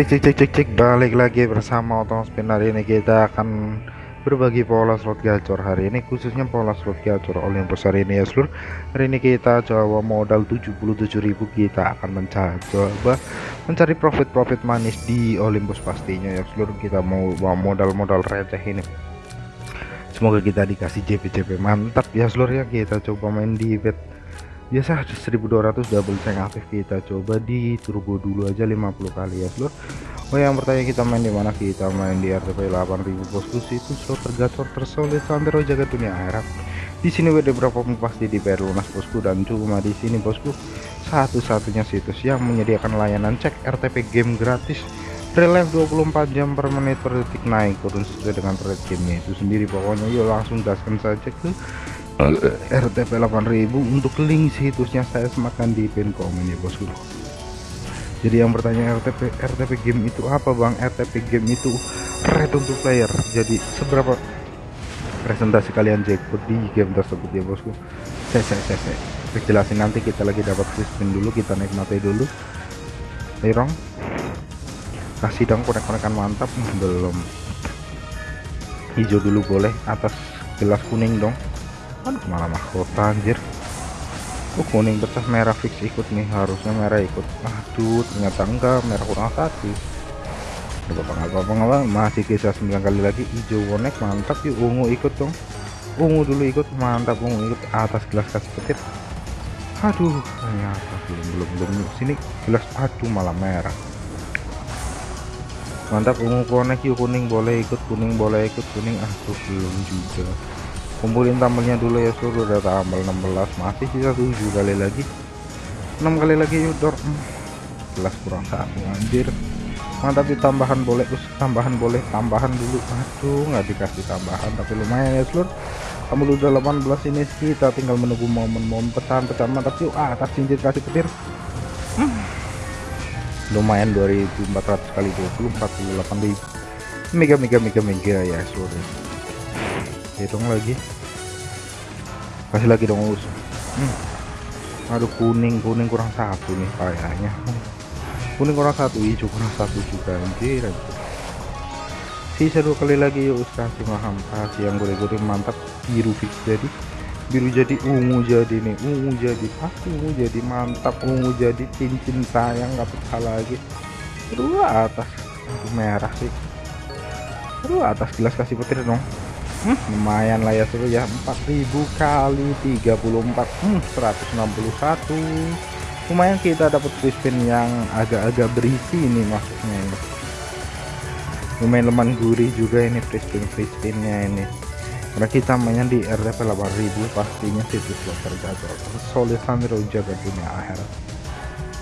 cek cek cek cek cek. Balik lagi bersama Otong Spin. Hari ini kita akan berbagi pola slot gacor hari ini khususnya pola slot gacor Olympus hari ini ya seluruh hari ini kita coba modal 77.000 kita akan mencoba mencari profit-profit manis di Olympus pastinya ya seluruh kita mau modal-modal receh ini. Semoga kita dikasih JP-JP mantap ya seluruh ya. Kita coba main di bet biasa 1200 double check aktif kita. Coba di turbo dulu aja 50 kali ya seluruh Oh yang bertanya kita main di mana? Kita main di RTP 8000 bosku. Itu slot tergacor tersolid sampai jaga dunia akhirat. Di sini WD berapa pun pasti di bayar lunas bosku? Dan cuma di sini bosku satu-satunya situs yang menyediakan layanan cek RTP game gratis. Relive 24 jam per menit per detik naik turun sesuai dengan rate gamenya. Itu sendiri pokoknya. Yuk langsung gaskan saja ke RTP 8000 untuk link situsnya saya semakan di pin komen ya bosku. Jadi yang bertanya RTP RTP game itu apa bang? RTP game itu rate untuk player. Jadi seberapa presentasi kalian jackpot di game tersebut ya bosku? Saya saya saya, saya. jelasin nanti kita lagi dapat spin dulu kita nikmati dulu. Lirong kasih dong konek-konekan mantap. Belum. Hijau dulu boleh atas gelas kuning dong aduh malah mahkota anjir? Oh kuning pecah merah fix ikut nih harusnya merah ikut. Aduh ternyata enggak merah kurang satu. Gak apa-apa apa masih kisah 9 kali lagi. Hijau bonek mantap yuk ungu ikut dong. Ungu dulu ikut mantap ungu ikut. Atas gelas kasih petir. Aduh ternyata belum belum belum. Sini gelas aduh malah merah. Mantap ungu konek yuk kuning boleh ikut kuning boleh ikut kuning. Aduh belum juga kumpulin tambelnya dulu ya suruh udah tambal 16 masih sisa 7 kali lagi. 6 kali lagi yuk dor. Jelas kurang satu anjir. Mantap tambahan boleh us. Tambahan boleh tambahan dulu. Aduh nggak dikasih tambahan tapi lumayan ya seluruh kamu udah 18 ini kita tinggal menunggu momen-momen pecahan-pecahan. Mantap yuk ah, atas cincin kasih petir. Hmm. lumayan 2400 kali 20 48.000 mega mega mega mega ya seluruh hitung lagi kasih lagi dong us. Hmm. aduh kuning kuning kurang satu nih kayaknya. Kuning kurang satu hijau kurang satu juga anjir sisa dua kali lagi yuk us kasih maham kasih yang gore-gore mantap. Biru fix jadi. Biru jadi ungu jadi nih ungu jadi pasti ungu jadi mantap ungu jadi cincin sayang nggak pecah lagi. Dua atas merah sih. Dua atas gelas kasih petir dong hmm, lumayan lah ya seru ya. 4000 kali 34 hmm, 161 lumayan kita dapat spin yang agak-agak berisi ini maksudnya ini. Lumayan leman gurih juga ini free spin free spinnya ini. Karena kita mainnya di RTP 8000 pastinya situs slot tergacor solid sambil jaga dunia akhirat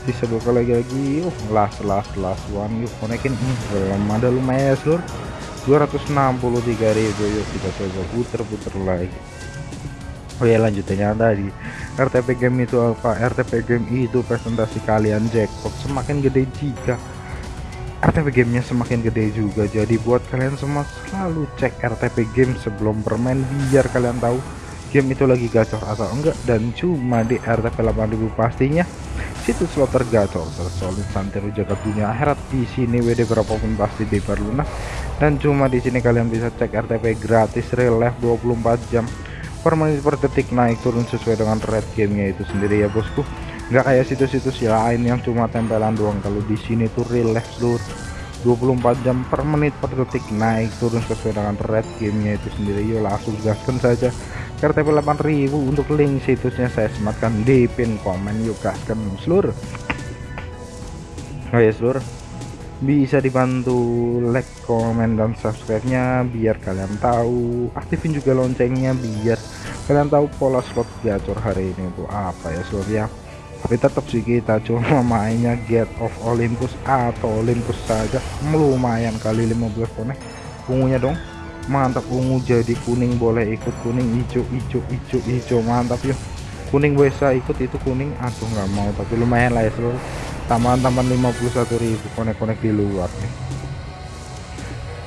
bisa buka lagi lagi yuk last last last one. Yuk konekin. Hmm, belum ada lumayan ya seluruh 263.000 yuk kita coba puter-puter lagi. Oh ya lanjutannya tadi. RTP game itu apa? RTP game itu presentasi kalian jackpot semakin gede jika RTP gamenya semakin gede juga. Jadi buat kalian semua selalu cek RTP game sebelum bermain biar kalian tahu game itu lagi gacor atau enggak. Dan cuma di RTP 8000 pastinya situs slot tergacor. Tersolid santero jaga dunia akhirat. Di sini WD berapapun pasti bebas lunas dan cuma di sini kalian bisa cek RTP gratis relive 24 jam. Per menit per detik naik turun sesuai dengan rate gamenya itu sendiri ya bosku. Nggak kayak situs-situs lain yang cuma tempelan doang. Kalau di sini tuh relive seluruh 24 jam per menit per detik naik turun sesuai dengan rate gamenya itu sendiri. Yuk langsung gaskan saja. RTP 8000 untuk link situsnya saya sematkan di pin komen. Yuk gaskan seluruh. Oh ya seluruh bisa dibantu like komen dan subscribe nya biar kalian tahu. Aktifin juga loncengnya biar kalian tahu pola slot gacor hari ini itu apa ya slot ya. Tapi tetap sih kita cuma mainnya get of Olympus atau Olympus saja. Lumayan kali 15 konek ungunya dong. Mantap ungu jadi kuning boleh ikut kuning hijau hijau hijau hijau mantap yuk. Kuning bisa ikut itu kuning aku nggak mau tapi lumayan lah ya seluruh tambahan-tambahan 51.000 konek-konek di luar nih.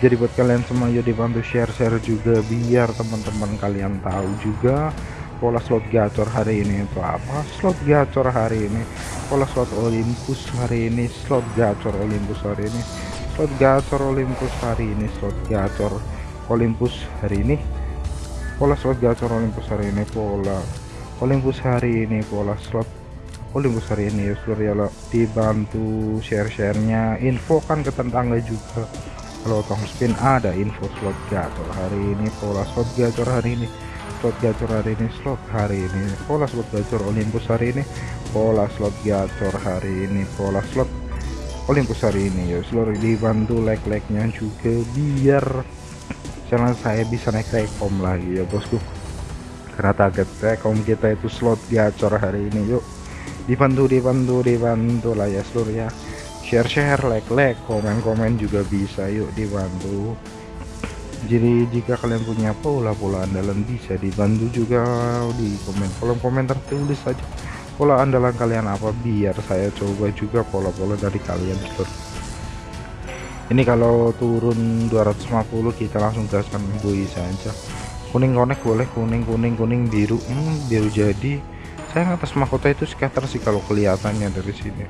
Jadi buat kalian semua ya dibantu share-share juga biar teman-teman kalian tahu juga pola slot gacor hari ini itu apa. Slot gacor hari ini pola slot Olympus hari ini slot gacor Olympus hari ini slot gacor Olympus hari ini slot gacor Olympus hari ini. Pola slot gacor Olympus hari ini pola Olympus hari ini pola slot Olympus hari ini ya seluruh ya dibantu share-sharenya info kan ke tetangga juga. Kalau tong spin ada info slot gacor hari ini pola slot gacor hari ini slot gacor hari ini slot hari ini pola slot gacor Olympus hari ini pola slot gacor hari ini pola slot Olympus hari ini ya seluruh dibantu like-like-nya juga biar channel saya bisa naik rekom lagi ya bosku. Karena target rekom kita itu slot gacor hari ini yuk dibantu dibantu dibantu lah ya seluruh ya. Share share like like komen komen juga bisa yuk dibantu. Jadi jika kalian punya pola-pola andalan bisa dibantu juga di komen. Kolom komentar tulis saja pola andalan kalian apa biar saya coba juga pola-pola dari kalian seluruh ini kalau turun 250 kita langsung gaskan bui saja. Kuning konek boleh kuning kuning kuning biru hmm, biru jadi saya atas mahkota itu scatter sih kalau kelihatannya dari sini.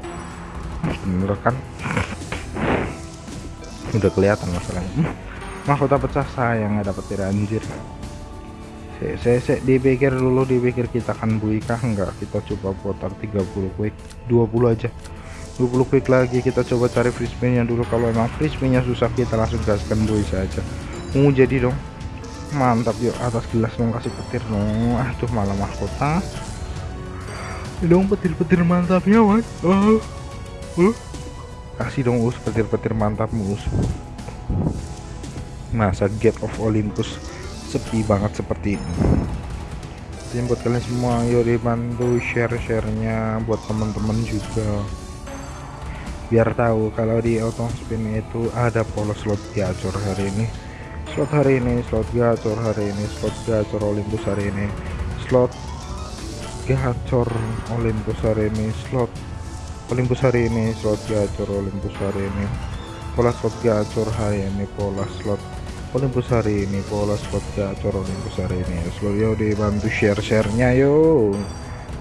Bener kan? Udah kelihatan masalahnya. Mahkota pecah saya nggak dapet tidak anjir. Saya, saya, dipikir dulu dipikir kita kan buikah enggak kita coba putar 30 quick. 20 aja. 20 quick lagi kita coba cari free spinnya dulu. Kalau emang free spinnya susah kita langsung gaskan bui saja. Mau jadi dong. Mantap yuk atas gelas dong kasih petir. Dong aduh malah mahkota dong petir-petir mantapnya mas. Oh. Uh, kasih dong us petir-petir mantap us. Masa Gate of Olympus sepi banget seperti ini? Jadi buat kalian semua yuk dibantu share-sharenya buat teman-teman juga. Biar tahu kalau di auto spin itu ada pola slot gacor hari ini. Slot hari ini slot gacor hari ini slot gacor Olympus hari ini. Slot gacor Olympus hari ini slot. Olympus hari ini slot gacor Olympus hari ini pola slot gacor hari ini pola slot Olympus hari ini pola slot gacor Olympus hari ini slow yo dibantu share-sharenya yo.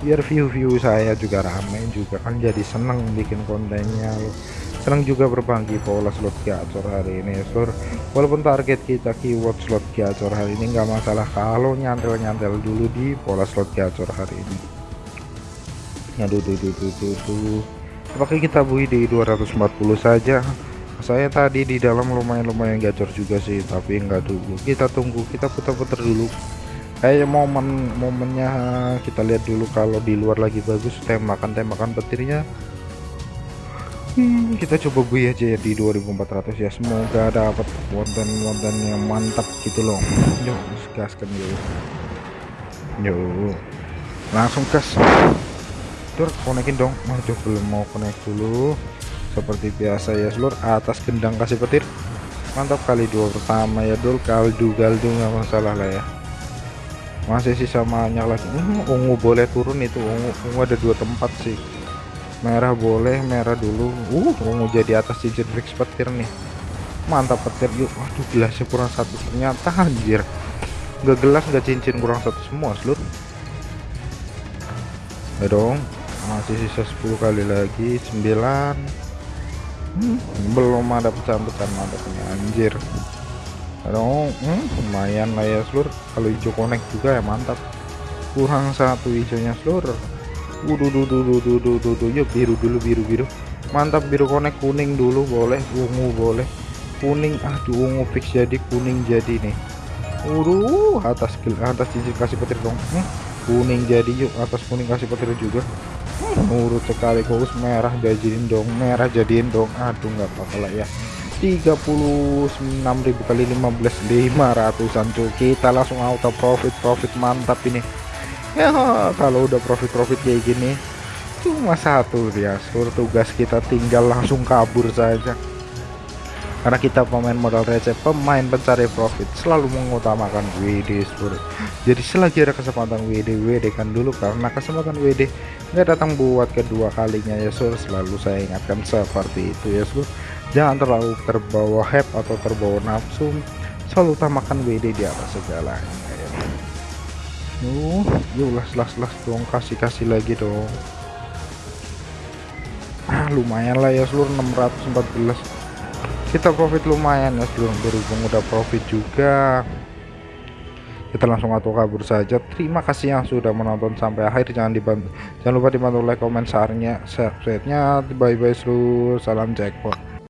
Biar view-view saya juga rame juga kan jadi seneng bikin kontennya lo senang juga berbagi pola slot gacor hari ini seluruh walaupun target kita keyword slot gacor hari ini nggak masalah kalau nyantel-nyantel dulu di pola slot gacor hari ini. Aduh duh duh duh duh duh. Apakah kita bui di 240 saja? Saya tadi di dalam lumayan-lumayan gacor juga sih tapi enggak dulu kita tunggu kita putar-putar dulu. Kayak momen momennya kita lihat dulu kalau di luar lagi bagus tembakan tembakan petirnya hmm, kita coba bui aja ya di 2400 ya semoga dapat konten-konten yang mantap gitu loh. Yuk gaskan yuk. Yuk. Langsung gas. Tur konekin dong. Aduh belum mau connect dulu. Seperti biasa ya seluruh atas gendang kasih petir. Mantap kali dua pertama ya dul. Kaldu kaldu nggak masalah lah ya. Masih sisa banyak lagi hmm, ungu boleh turun itu. Ungu ungu ada dua tempat sih merah boleh merah dulu. Uh ungu jadi atas cincin fix petir nih. Mantap petir yuk. Waduh gelasnya kurang satu. Ternyata anjir. Nggak gelas nggak cincin kurang satu semua seluruh. Ya dong. Masih sisa 10 kali lagi. 9 hmm, belum ada pecahan-pecahan mantapnya anjir. Dong. Hmm, lumayan lah ya seluruh. Kalau hijau connect juga ya mantap. Kurang satu hijaunya seluruh Waduh, duh, duh, duh, duh, duh, biru dulu, biru, biru. Mantap, biru connect kuning dulu, boleh. Ungu boleh. Kuning, aduh, ungu fix jadi kuning jadi nih. Waduh, atas atas cincin kasih petir dong. Hmm, kuning jadi yuk, atas kuning kasih petir juga urut sekali khusus merah jadiin dong merah jadiin dong aduh nggak apa-apa lah ya 36.000 kali 15 500an tuh kita langsung auto profit profit mantap ini ya kalau udah profit profit kayak gini cuma satu ya seluruh tugas kita tinggal langsung kabur saja. Karena kita pemain modal receh pemain pencari profit selalu mengutamakan WD seluruh jadi selagi ada kesempatan WD WD kan dulu. Karena kesempatan WD nggak datang buat kedua kalinya ya sur selalu saya ingatkan seperti itu ya sur jangan terlalu terbawa hype atau terbawa nafsu. Selalu utamakan WD di atas segalanya ya. uh yuk las las dong. Kasih kasih lagi dong. Ah lumayan lah ya seluruh 614 kita profit lumayan ya seluruh berhubung udah profit juga. Kita langsung auto kabur saja. Terima kasih yang sudah menonton sampai akhir. Jangan dibantu jangan lupa dibantu like comment share-nya share-nya. Bye bye seluruh. Salam jackpot